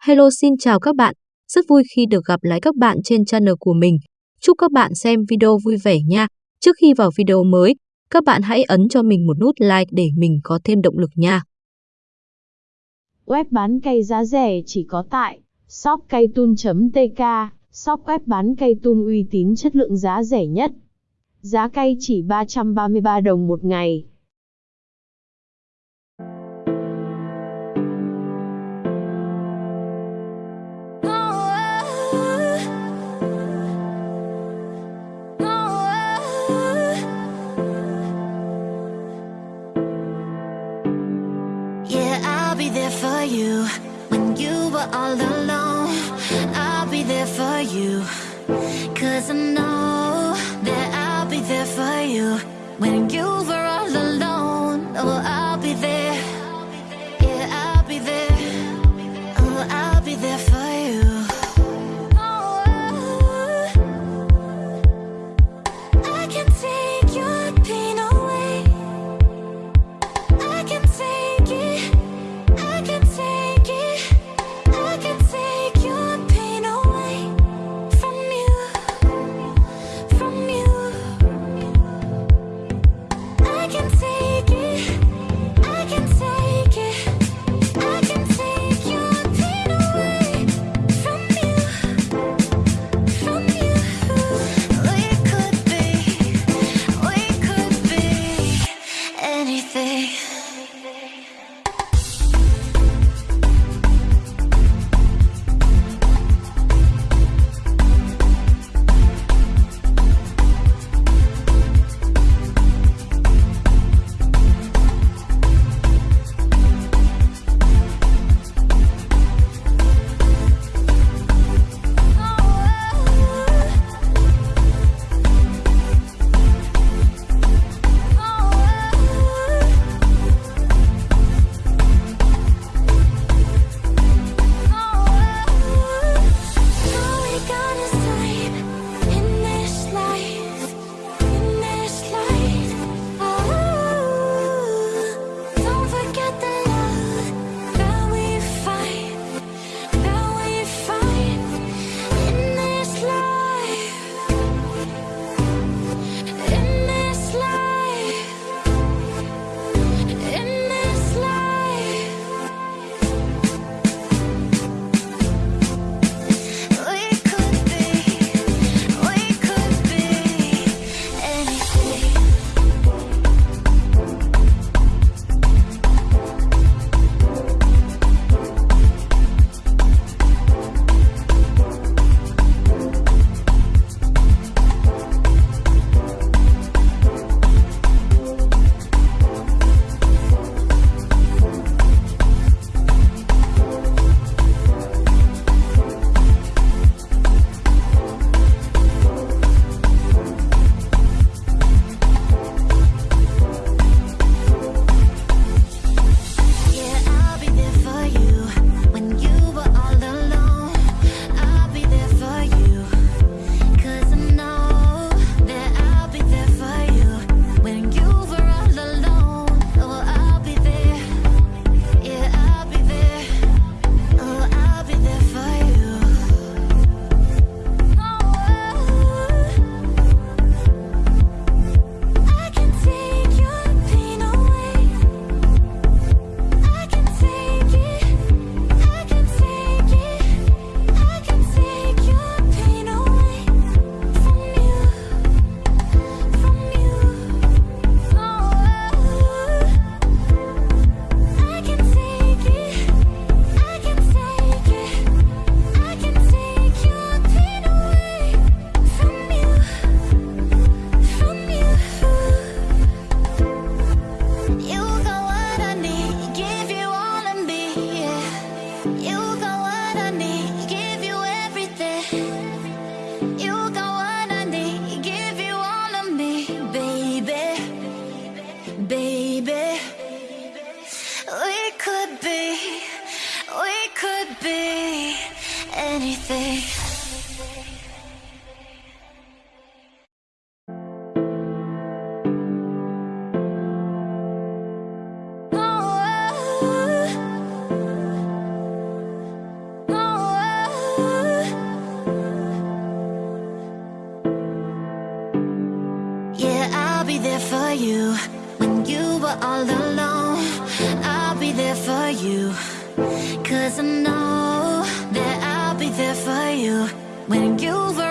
Hello xin chào các bạn, rất vui khi được gặp lại các bạn trên channel của mình. Chúc các bạn xem video vui vẻ nha. Trước khi vào video mới, các bạn hãy ấn cho mình một nút like để mình có thêm động lực nha. Web bán cây giá rẻ chỉ có tại shopcaytun.tk, shop web bán cây tun uy tín chất lượng giá rẻ nhất. Giá cây chỉ 333 đồng một ngày. All alone. I'll be there for you. Cause I know that I'll be there for you when you were all alone. Oh, I'll be there. Yeah, I'll be there. Oh, I'll be there for you. could be, we could be anything. Yeah, I'll be there for you you were all alone. I'll be there for you. Cause I know that I'll be there for you. When you were